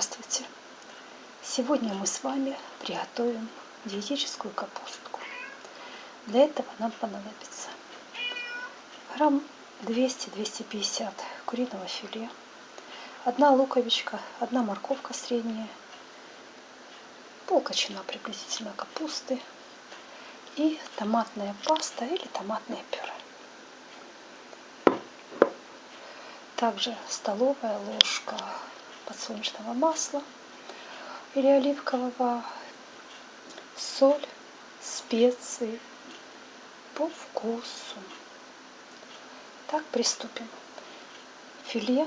Здравствуйте! Сегодня мы с вами приготовим диетическую капустку. Для этого нам понадобится грамм 200-250 куриного филе, одна луковичка, одна морковка средняя, полкочана приблизительно капусты и томатная паста или томатное пюре. Также столовая ложка подсолнечного масла или оливкового, соль, специи по вкусу. Так, приступим. Филе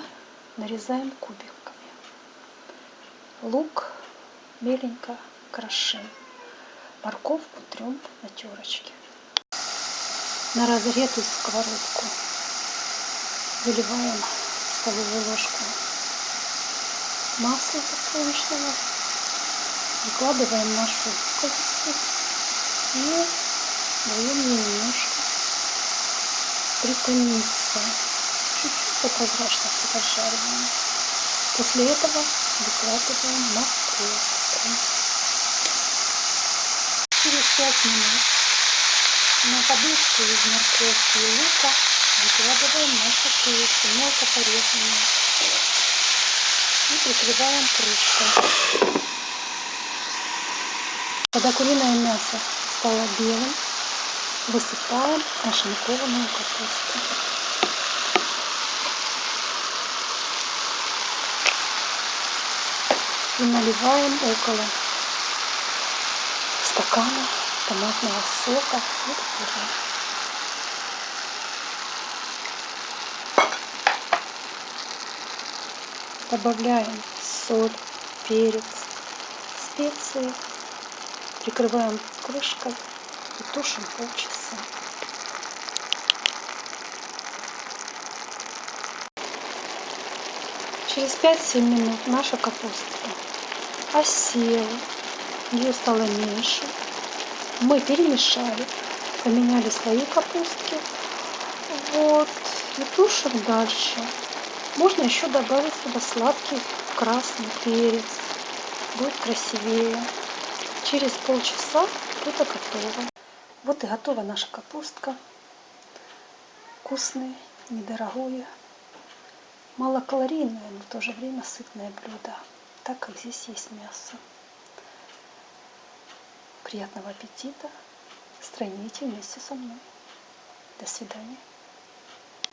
нарезаем кубиками. Лук меленько крошим. Морковку трем на терочке. На разогретую сковородку выливаем столовую ложку масло подсолнечного. Выкладываем нашу луковицу и даем немножко притомиться. Чуть-чуть до прозрачности поджариваем. После этого выкладываем морковку. Через 5 минут на подушку из морковки и лука выкладываем нашу курицу, мелко порезанную прикрываем крышкой. Когда куриное мясо стало белым, высыпаем нашинкованную капусту. И наливаем около стакана томатного сока и пюре. Добавляем соль, перец, специи. Прикрываем крышкой и тушим полчаса. Через 5-7 минут наша капуста осела, ее стало меньше. Мы перемешали, поменяли слои капустки. Вот, и тушим дальше. Можно еще добавить сюда сладкий красный перец. Будет красивее. Через полчаса это готово. Вот и готова наша капустка. Вкусное, недорогое, малокалорийное, но в то же время сытное блюдо, так как здесь есть мясо. Приятного аппетита! Стройните вместе со мной. До свидания.